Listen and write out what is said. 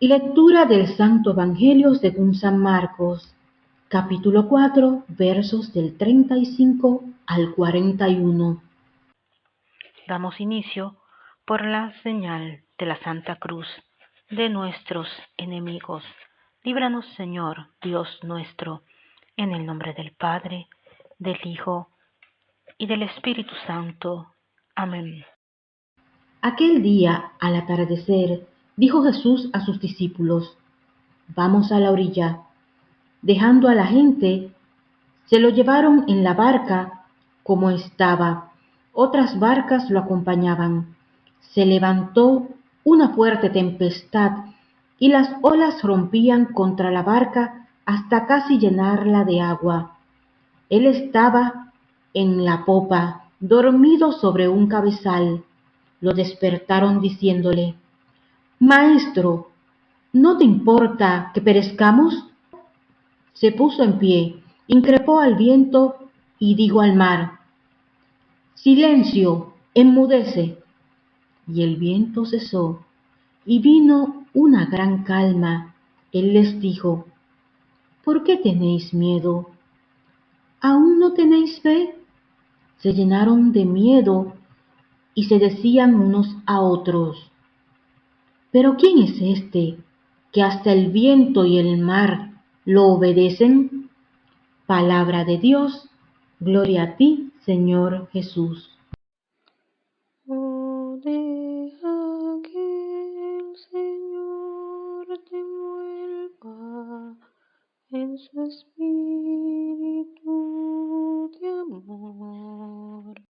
Lectura del Santo Evangelio según San Marcos, capítulo 4, versos del 35 al 41. Damos inicio por la señal de la Santa Cruz de nuestros enemigos. Líbranos, Señor, Dios nuestro, en el nombre del Padre, del Hijo y del Espíritu Santo. Amén. Aquel día, al atardecer, dijo Jesús a sus discípulos, Vamos a la orilla. Dejando a la gente, se lo llevaron en la barca como estaba. Otras barcas lo acompañaban. Se levantó una fuerte tempestad y las olas rompían contra la barca hasta casi llenarla de agua. Él estaba en la popa, dormido sobre un cabezal lo despertaron diciéndole, Maestro, ¿no te importa que perezcamos? Se puso en pie, increpó al viento y dijo al mar, Silencio, enmudece. Y el viento cesó, y vino una gran calma. Él les dijo, ¿por qué tenéis miedo? ¿Aún no tenéis fe? Se llenaron de miedo y se decían unos a otros, Pero ¿quién es este que hasta el viento y el mar lo obedecen? Palabra de Dios, gloria a ti, Señor Jesús. Deja que el Señor te en su espíritu